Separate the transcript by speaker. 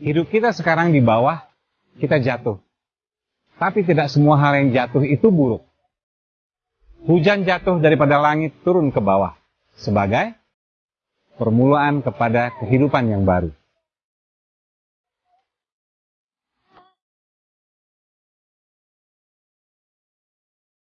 Speaker 1: Hidup kita sekarang di bawah, kita jatuh. Tapi tidak semua hal yang jatuh itu buruk. Hujan jatuh daripada langit turun ke bawah sebagai permulaan kepada kehidupan yang baru.